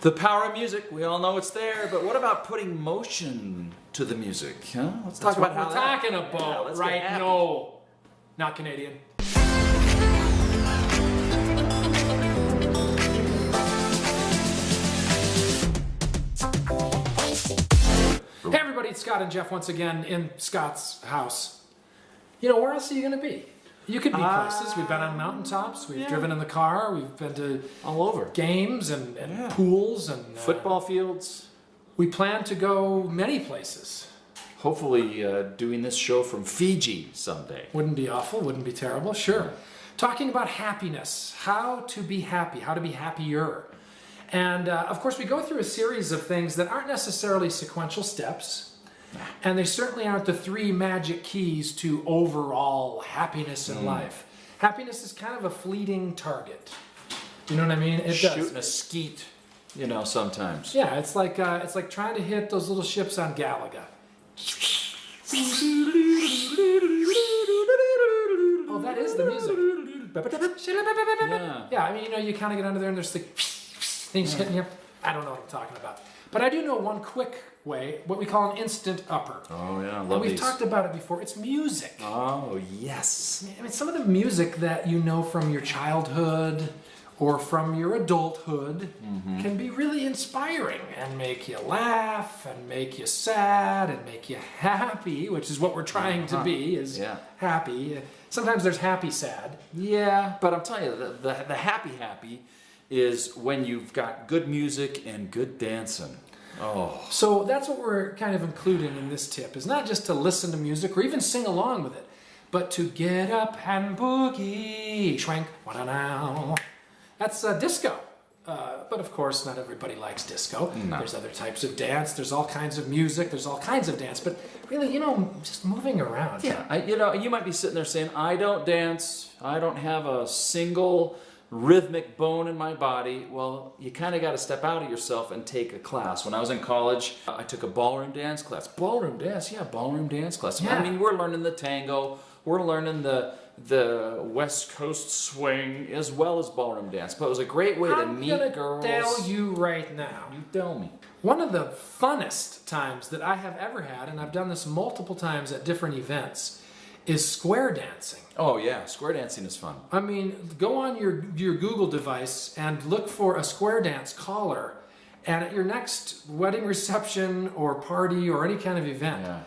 The power of music, we all know it's there, but what about putting motion to the music? Huh? Let's talk That's what about how we're that- talking about let's right now. Not Canadian. Hey everybody, it's Scott and Jeff once again in Scott's house. You know, where else are you going to be? You could be places. We've been on mountaintops. We've yeah. driven in the car. We've been to All over. games and, and Yeah. pools and uh, Football fields. We plan to go many places. Hopefully uh, doing this show from Fiji someday. Wouldn't be awful, wouldn't be terrible, sure. Talking about happiness, how to be happy, how to be happier. And uh, of course, we go through a series of things that aren't necessarily sequential steps, and they certainly aren't the three magic keys to overall happiness in life. Happiness is kind of a fleeting target. You know what I mean? It Shooting does. a skeet, you know, sometimes. Yeah, it's like uh, it's like trying to hit those little ships on Galaga. Oh, that is the music. Yeah. Yeah, I mean, you know, you kind of get under there and there's the things hitting you. I don't know what I'm talking about. But I do know one quick way, what we call an instant upper. Oh yeah, I and we've these. talked about it before. It's music. Oh yes. I mean, some of the music that you know from your childhood or from your adulthood Mm-hmm. can be really inspiring and make you laugh and make you sad and make you happy, which is what we're trying to be is Yeah. happy. Sometimes there's happy sad. Yeah, but I'm telling you, the, the, the happy happy is when you've got good music and good dancing. Oh, So that's what we're kind of including in this tip is not just to listen to music or even sing along with it, but to get up and boogie, schwank, now. That's uh, disco. Uh, but of course, not everybody likes disco. There's other types of dance. There's all kinds of music. There's all kinds of dance. But really, you know, just moving around. yeah. I, you know, you might be sitting there saying, "I don't dance. I don't have a single rhythmic bone in my body." Well, you kind of got to step out of yourself and take a class. When I was in college, I took a ballroom dance class. Ballroom dance, yeah, ballroom dance class. Yeah. I mean, we're learning the tango. We're learning the the West Coast swing as well as ballroom dance. But it was a great way to I'm meet gonna girls. tell you right now. You tell me. One of the funnest times that I have ever had, and I've done this multiple times at different events, is square dancing. Oh yeah, square dancing is fun. I mean, go on your, your Google device and look for a square dance caller. And at your next wedding reception or party or any kind of event, Yeah.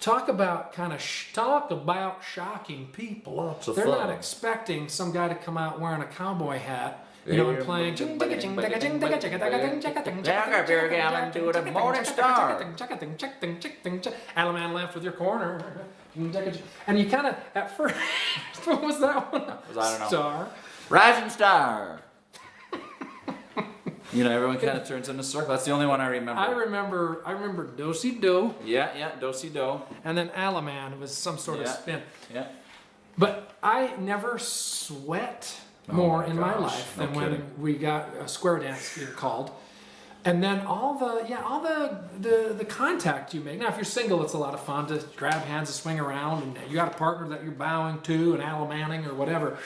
talk about kind of sh- talk about shocking people. Lots of They're fun. not expecting some guy to come out wearing a cowboy hat, you know, I'm playing. Back up here again and playing. Allemande left with your corner. And you kind of, at first, what was that one? was- I don't know. Star. Rising star. you know, everyone kind of turns in a circle. That's the only one I remember. I remember, I remember Dosey Do, yeah, yeah, do si do. and then Allemande was some sort of Yeah. spin. Yeah. But I never sweat Oh more my in my gosh, life no than when kidding. we got a square dance being called. And then all the yeah all the, the the contact you make. Now if you're single, it's a lot of fun to grab hands and swing around, and you got a partner that you're bowing to and alamanning or whatever.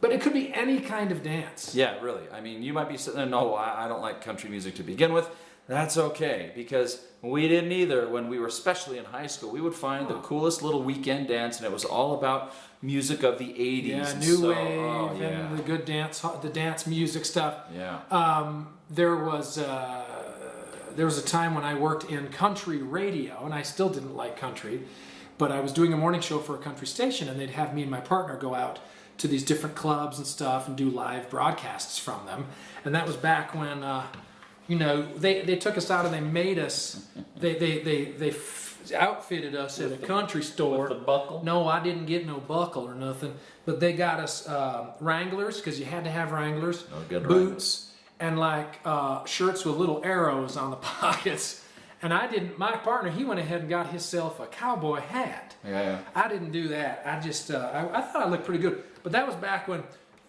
But it could be any kind of dance. Yeah, really. I mean, you might be sitting there, no, I I don't like country music to begin with. That's okay, because we didn't either when we were, especially in high school. We would find the coolest little weekend dance, and it was all about music of the 80s. Yeah, and new so- wave oh, yeah. and the good dance, the dance music stuff. yeah. Um, there was uh, there was a time when I worked in country radio, and I still didn't like country, but I was doing a morning show for a country station, and they'd have me and my partner go out to these different clubs and stuff and do live broadcasts from them, and that was back when. Uh, you know, they, they took us out and they made us, they, they, they, they f- outfitted us at a country store. With the buckle? No, I didn't get no buckle or nothing. But they got us uh, Wranglers because you had to have Wranglers, Oh, good boots, and like uh, shirts with little arrows on the pockets. And I didn't. My partner, he went ahead and got himself a cowboy hat. Yeah, yeah. I didn't do that. I just uh, I, I thought I looked pretty good. But that was back when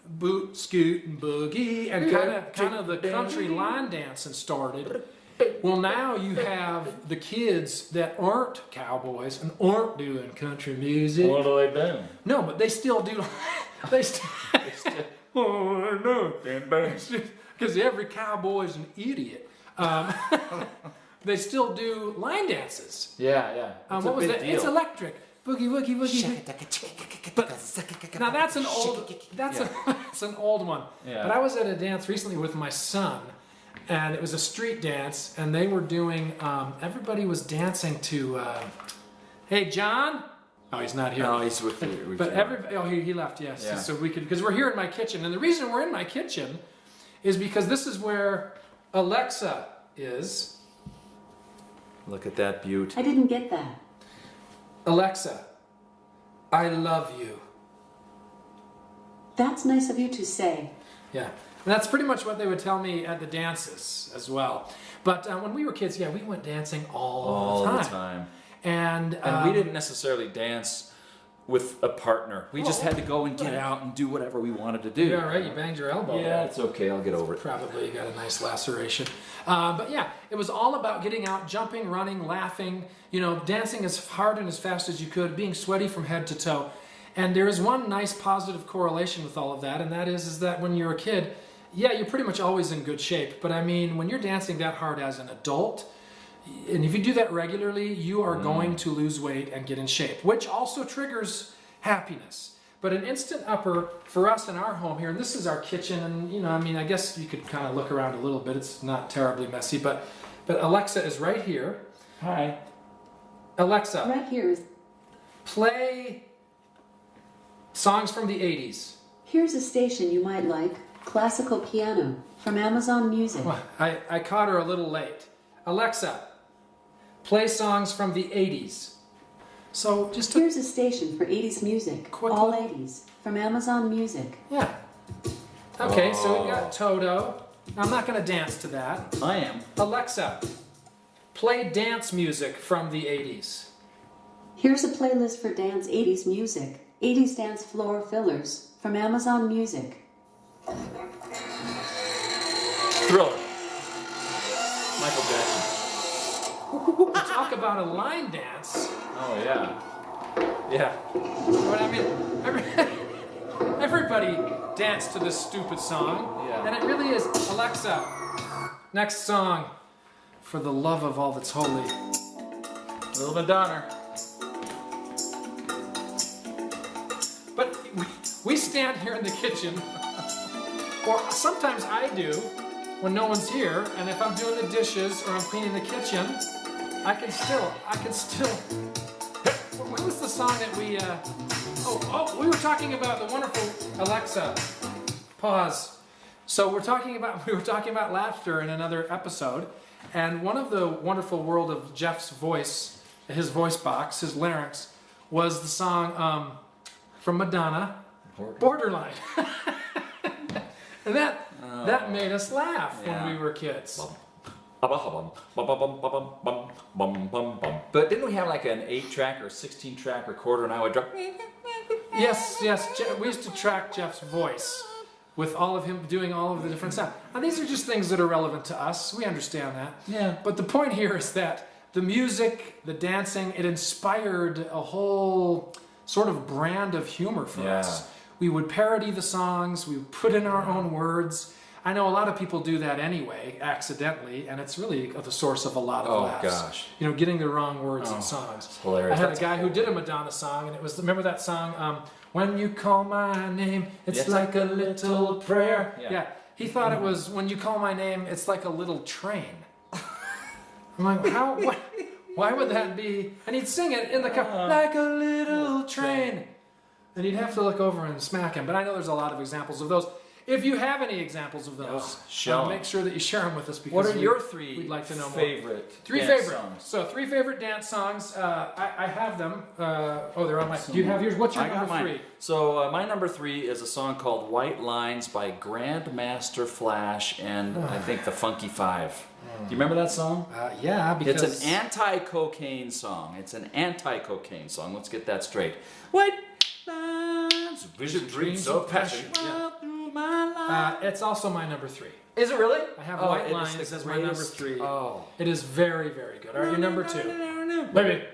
boot, scoot, and boogie, and kind of kind of the country line dancing started. Well, now you have the kids that aren't cowboys and aren't doing country music. What do they do? No, but they still do. They still. oh no! because every cowboy is an idiot. Um, they still do line dances. Yeah, yeah. Um, what was big that? deal. It's electric. Boogie woogie woogie. Now that's an old. That's a, that's an old one. Yeah. But I was at a dance recently with my son, and it was a street dance, and they were doing. Um, everybody was dancing to. Uh, hey, John. Oh, he's not here. No, he's with you. But you. every oh he, he left yes Yeah. so we could because we're here in my kitchen and the reason we're in my kitchen is because this is where Alexa is Look at that beaut. I didn't get that. Alexa I love you That's nice of you to say. yeah and that's pretty much what they would tell me at the dances as well but uh, when we were kids yeah we went dancing all, All the time, the time. and And um, we didn't necessarily dance with a partner. We just had to go and get out and do whatever we wanted to do. you all right you banged your elbow Yeah, it's okay. I'll get over it. Probably you got a nice laceration. Uh, but yeah, it was all about getting out, jumping, running, laughing, you know, dancing as hard and as fast as you could, being sweaty from head to toe. And there is one nice positive correlation with all of that, and that is, is that when you're a kid, yeah, you're pretty much always in good shape. But I mean, when you're dancing that hard as an adult, and if you do that regularly, you are mm. going to lose weight and get in shape, which also triggers happiness. But an instant upper for us in our home here, and this is our kitchen, and you know, I mean, I guess you could kind of look around a little bit. It's not terribly messy, but but Alexa is right here. Hi. Alexa, Right here is play songs from the 80s. here's a station you might like. Classical piano from Amazon Music. Well, I, I caught her a little late. Alexa, play songs from the 80s. So just to, Here's a station for 80s music. Quick All little- 80s from Amazon Music. yeah. Okay, so we've got oh. Toto. I'm not going to dance to that. I am. Alexa, play dance music from the 80s. Here's a playlist for dance 80s music. 80s dance floor fillers from Amazon Music. Thriller. Michael Jackson. Talk about a line dance. Oh yeah. Yeah. But I mean, every, everybody danced to this stupid song. Yeah. And it really is. Alexa, next song. For the love of all that's holy. Little Madonna. But we, we stand here in the kitchen, or sometimes I do, when no one's here, and if I'm doing the dishes or I'm cleaning the kitchen, I can still, I can still. What was the song that we? Uh, oh, oh, we were talking about the wonderful Alexa. Pause. So we're talking about we were talking about laughter in another episode, and one of the wonderful world of Jeff's voice, his voice box, his larynx, was the song um, from Madonna, Borderline. and that that oh. made us laugh Yeah. when we were kids. But didn't we have like an eight track or sixteen track recorder and I would drop Yes, yes. We used to track Jeff's voice with all of him doing all of the different sounds. Now these are just things that are relevant to us. We understand that. Yeah. But the point here is that the music, the dancing, it inspired a whole sort of brand of humor for Yeah. us. We would parody the songs, we would put in our own words. I know a lot of people do that anyway, accidentally, and it's really the source of a lot of Oh, laughs. gosh. You know, getting the wrong words Oh, in songs. it's hilarious. I had That's a guy who did a Madonna song, and it was remember that song, um, "When You Call My Name, It's Yes. Like a Little Prayer." Yeah. yeah. he thought it was "When You Call My Name, It's Like a Little Train." I'm like, how? What? Why would that be? And he'd sing it in the car, Uh-huh. like a little train. And you'd have to look over and smack him. But I know there's a lot of examples of those. If you have any examples of those, show uh, make sure that you share them with us. Because What are we- your 3 We'd like to know more. favorite Three dance favorite. songs? So three favorite dance songs. Uh, I, I have them. Uh, oh, they're on my. Do you have yours? What's your I number three? So uh, my number three is a song called "White Lines" by Grandmaster Flash and I think the Funky Five. Do you remember that song? Uh, yeah, because It's an anti-cocaine song. It's an anti-cocaine song. Let's get that straight. White lines, vision, dreams of passion. Yeah. through my life. uh, it's also my number three. Is it really? I have Oh, White Lines the as my number three. Oh. It is very, very good. All right, your number two. Maybe.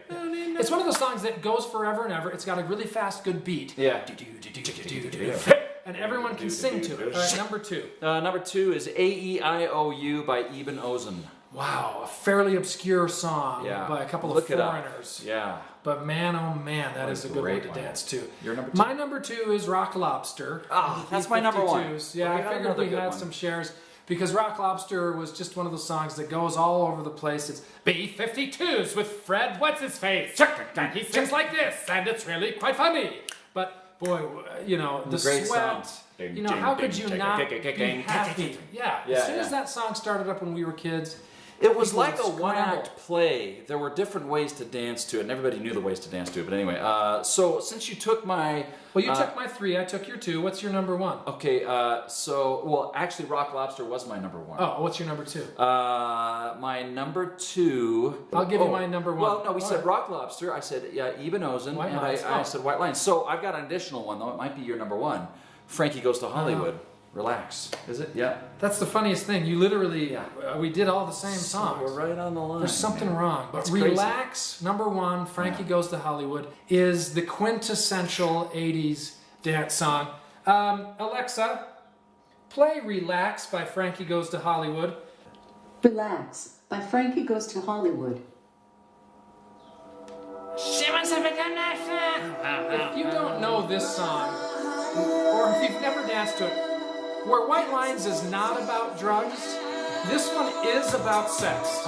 It's one of those songs that goes forever and ever. It's got a really fast, good beat. Yeah. And and everyone can sing to it. All right, number two. Uh, number two is A E I O U by Ebn-Ozn. Wow, a fairly obscure song Yeah. by a couple Look of it up. foreigners. Yeah. But man, oh man, that What is a a good one great to one. dance to. Your number two? My number two is Rock Lobster. Ah, that's my number one. Yeah, I figured another we had one. some shares because Rock Lobster was just one of those songs that goes all over the place. It's B-52s with Fred, what's his face? And he sings like this, and it's really quite funny. But boy, you know, the Great sweat. song. You know, how could you not be happy? Yeah, Yeah, as soon as that song started up when we were kids, It was like a one act play. There were different ways to dance to it, and everybody knew the ways to dance to it. But anyway, uh, so since you took my. well, you uh, took my three, I took your two. What's your number one? Okay, uh, so, well, actually, Rock Lobster was my number one. Oh, what's your number two? Uh, my number two. I'll give you oh, my number one. Well, no, we All said right. Rock Lobster. I said yeah, Ebn-Ozn, White and. I, I Oh. said White Lines. So I've got an additional one though. It might be your number one. Frankie goes to Hollywood. Uh-huh. Relax. Is it? Yeah. That's the funniest thing. You literally, Yeah. uh, we did all the same So songs. we're right on the line. There's something man. wrong. But It's crazy. Relax, number one, Frankie Yeah. Goes to Hollywood, is the quintessential 80s dance song. Um, Alexa, play Relax by Frankie Goes to Hollywood. Relax by Frankie Goes to Hollywood. If you don't know this song, or if you've never danced to it, where White Lines is not about drugs, this one is about sex.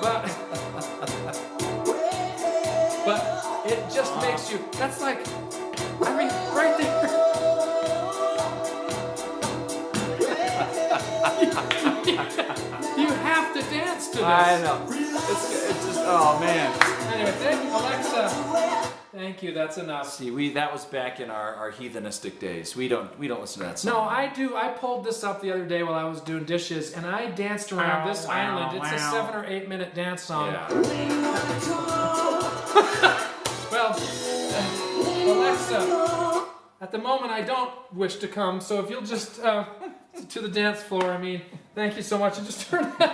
But, but it just makes you, that's like, I mean, right there. you have to dance to this. I know. It's, it's just oh man. Anyway, thank you, Alexa. Thank you, that's enough. See, we that was back in our, our heathenistic days. We don't we don't listen to that song. No, I do. I pulled this up the other day while I was doing dishes, and I danced around this Wow, island. It's a seven or eight minute dance song. Yeah. Well, uh, Alexa, at the moment I don't wish to come, so if you'll just uh, to the dance floor, I mean, thank you so much, and just turn it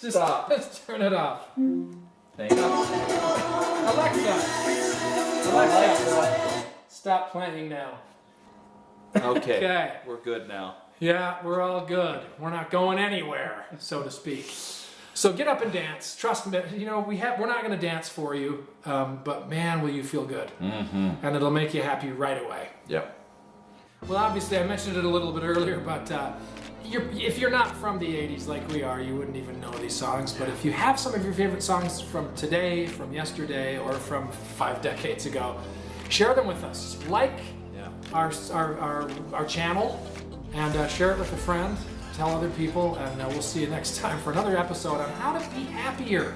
just, Stop. just turn it off. Thank you. Alexa, Alexa, stop playing now. Okay. Okay. We're good now. Yeah, we're all good. We're not going anywhere, so to speak. So get up and dance. Trust me. You know we have. We're not going to dance for you, um, but man, will you feel good, mm-hmm. and it'll make you happy right away. Yep. Well, obviously, I mentioned it a little bit earlier, but uh, you're, if you're not from the 80s like we are, you wouldn't even know these songs. But if you have some of your favorite songs from today, from yesterday, or from five decades ago, share them with us. Like Yeah. our, our, our, our channel and uh, share it with a friend. Tell other people, and uh, we'll see you next time for another episode on how to be happier.